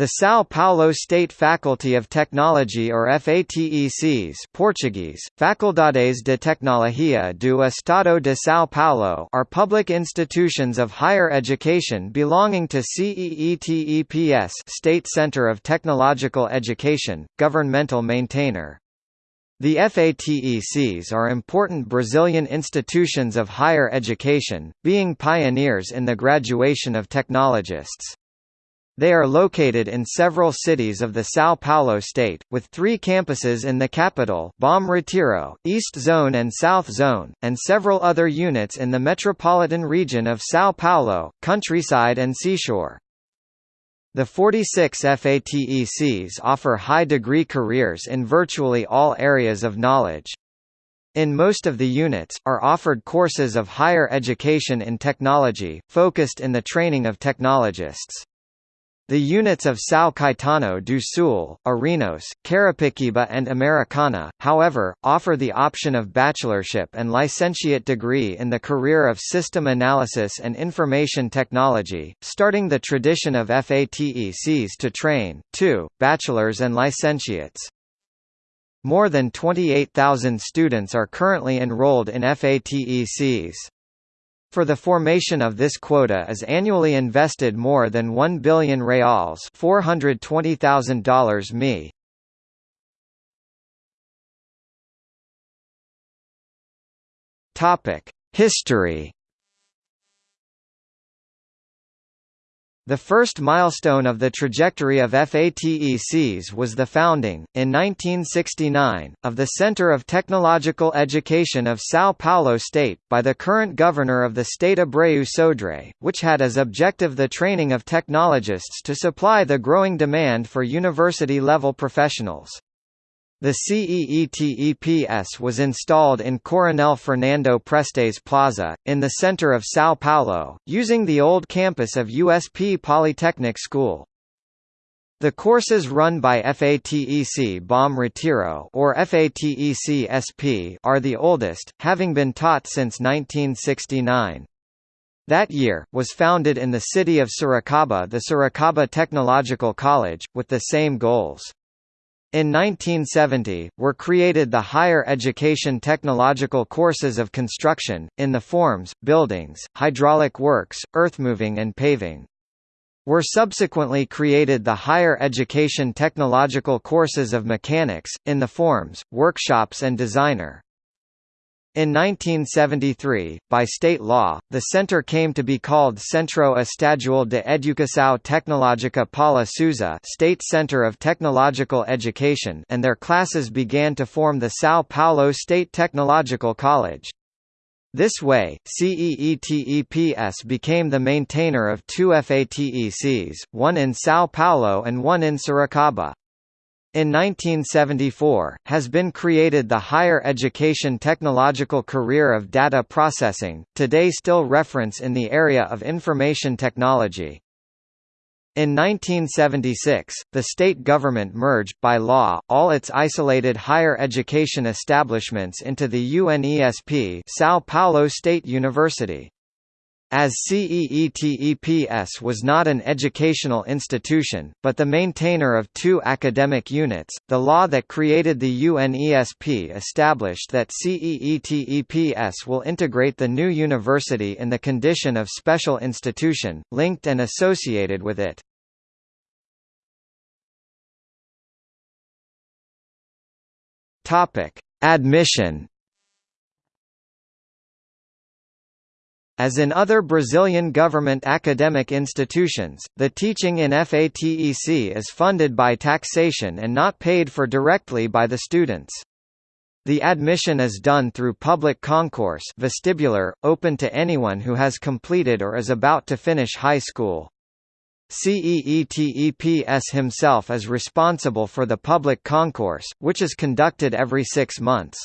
The São Paulo State Faculty of Technology or FATECs Portuguese, Faculdades de Tecnologia do Estado de São Paulo are public institutions of higher education belonging to CEETEPS State Center of Technological Education, governmental maintainer. The FATECs are important Brazilian institutions of higher education, being pioneers in the graduation of technologists. They are located in several cities of the São Paulo state, with three campuses in the capital Bom Retiro, East Zone and South Zone, and several other units in the metropolitan region of São Paulo, countryside and seashore. The 46 FATECs offer high-degree careers in virtually all areas of knowledge. In most of the units, are offered courses of higher education in technology, focused in the training of technologists. The units of São Caetano do Sul, Ourinhos, Carapicuíba and Americana, however, offer the option of bachelorship and licentiate degree in the career of System Analysis and Information Technology, starting the tradition of FATECs to train, 2, bachelors and licentiates. More than 28,000 students are currently enrolled in FATECs. For the formation of this quota is annually invested more than 1 billion reals $420,000 mi. History The first milestone of the trajectory of FATECs was the founding, in 1969, of the Center of Technological Education of São Paulo State, by the current governor of the state Abreu Sodré, which had as objective the training of technologists to supply the growing demand for university-level professionals. The CEETEPS was installed in Coronel Fernando Prestes Plaza, in the center of São Paulo, using the old campus of USP Polytechnic School. The courses run by FATEC Bom Retiro or FATEC SP are the oldest, having been taught since 1969. That year, was founded in the city of Sorocaba the Sorocaba Technological College, with the same goals. In 1970, were created the higher education technological courses of construction, in the forms, buildings, hydraulic works, earthmoving and paving. Were subsequently created the higher education technological courses of mechanics, in the forms, workshops and designer. In 1973, by state law, the center came to be called Centro Estadual de Educação Tecnológica Paula Souza State Center of Technological Education and their classes began to form the São Paulo State Technological College. This way, CEETEPS became the maintainer of two FATECs, one in São Paulo and one in Sorocaba. In 1974, has been created the higher education technological career of data processing, today still reference in the area of information technology. In 1976, the state government merged, by law, all its isolated higher education establishments into the UNESP São Paulo State University. As CEETEPS was not an educational institution, but the maintainer of two academic units, the law that created the UNESP established that CEETEPS will integrate the new university in the condition of special institution, linked and associated with it. Admission As in other Brazilian government academic institutions, the teaching in FATEC is funded by taxation and not paid for directly by the students. The admission is done through public concourse vestibular, open to anyone who has completed or is about to finish high school. CEETEPS himself is responsible for the public concourse, which is conducted every six months.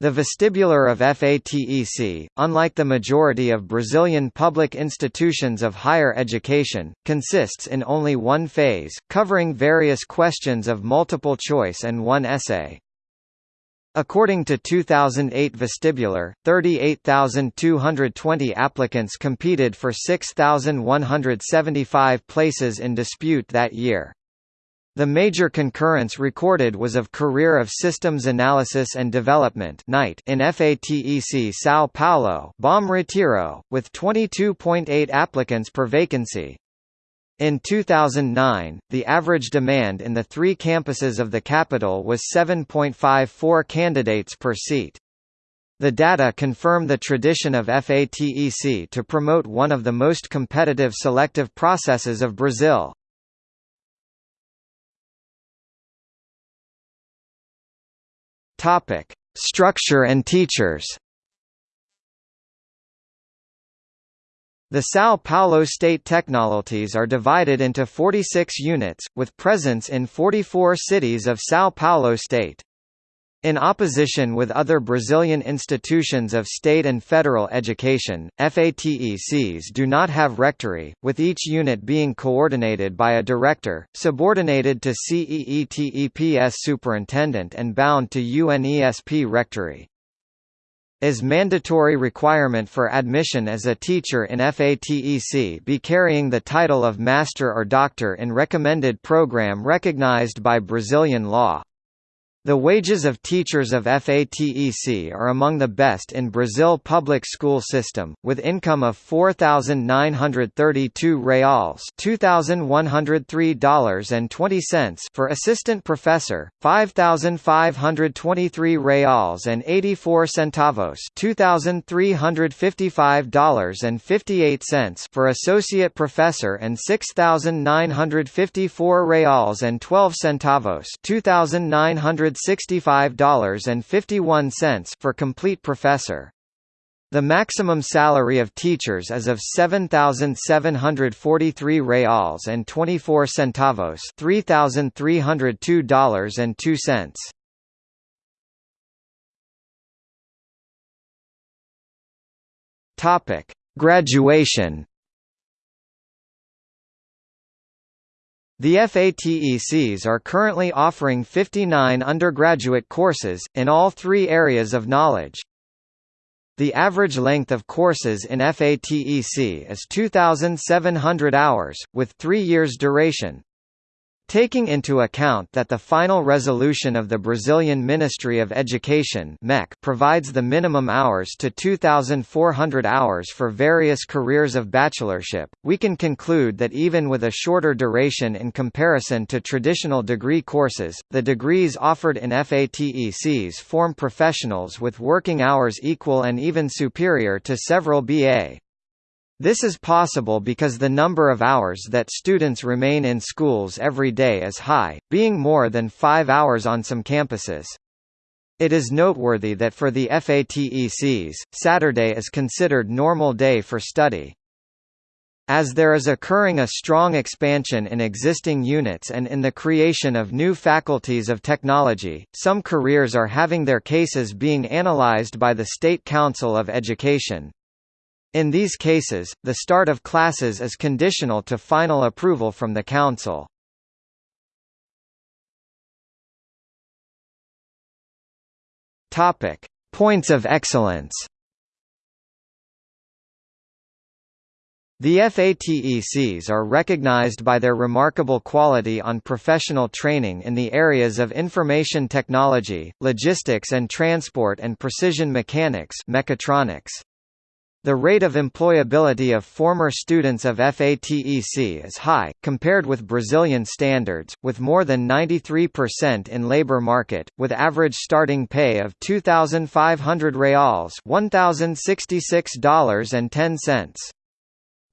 The vestibular of FATEC, unlike the majority of Brazilian public institutions of higher education, consists in only one phase, covering various questions of multiple choice and one essay. According to 2008 Vestibular, 38,220 applicants competed for 6,175 places in dispute that year. The major concurrence recorded was of Career of Systems Analysis and Development in FATEC São Paulo Bom Retiro, with 22.8 applicants per vacancy. In 2009, the average demand in the three campuses of the capital was 7.54 candidates per seat. The data confirm the tradition of FATEC to promote one of the most competitive selective processes of Brazil. Topic: Structure and teachers. The São Paulo State Technologies are divided into 46 units, with presence in 44 cities of São Paulo State. In opposition with other Brazilian institutions of state and federal education, FATECs do not have rectory, with each unit being coordinated by a director, subordinated to CEETEPS superintendent and bound to UNESP rectory. As mandatory requirement for admission as a teacher in FATEC be carrying the title of Master or Doctor in recommended program recognized by Brazilian law. The wages of teachers of FATEC are among the best in Brazil public school system, with income of 4,932 reals $2,103.20 for assistant professor, 5,523 reals and 84 centavos $2,355.58 for associate professor and 6,954 reals and 12 centavos 2,900 $65.51 for complete professor. The maximum salary of teachers is of 7,743 reals and 24 centavos $3,302.02. Topic: Graduation The FATECs are currently offering 59 undergraduate courses, in all three areas of knowledge. The average length of courses in FATEC is 2,700 hours, with three years duration. Taking into account that the final resolution of the Brazilian Ministry of Education MEC provides the minimum hours to 2,400 hours for various careers of bachelorship, we can conclude that even with a shorter duration in comparison to traditional degree courses, the degrees offered in FATECs form professionals with working hours equal and even superior to several BA. This is possible because the number of hours that students remain in schools every day is high, being more than five hours on some campuses. It is noteworthy that for the FATECs, Saturday is considered normal day for study. As there is occurring a strong expansion in existing units and in the creation of new faculties of technology, some careers are having their cases being analyzed by the State Council of Education. In these cases, the start of classes is conditional to final approval from the Council. Topic: Points of excellence. The FATECs are recognized by their remarkable quality on professional training in the areas of information technology, logistics and transport and precision mechanics mechatronics. The rate of employability of former students of FATEC is high, compared with Brazilian standards, with more than 93% in labor market, with average starting pay of 2,500 reals $1,066.10.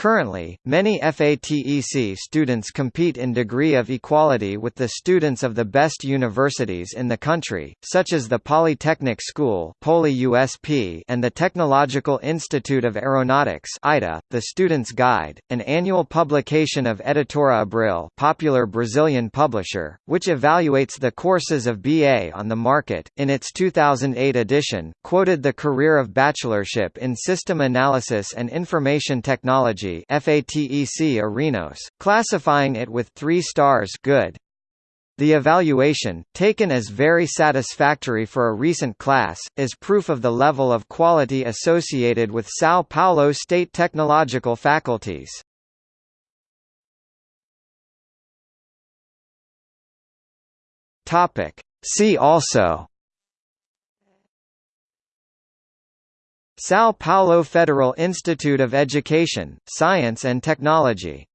Currently, many FATEC students compete in degree of equality with the students of the best universities in the country, such as the Polytechnic School and the Technological Institute of Aeronautics. The Student's Guide, an annual publication of Editora Abril, popular Brazilian publisher, which evaluates the courses of BA on the market, in its 2008 edition, quoted the career of bachelorship in System Analysis and Information Technology FATEC Ourinhos, classifying it with 3 stars good. The evaluation, taken as very satisfactory for a recent class, is proof of the level of quality associated with São Paulo state technological faculties. See also São Paulo Federal Institute of Education, Science and Technology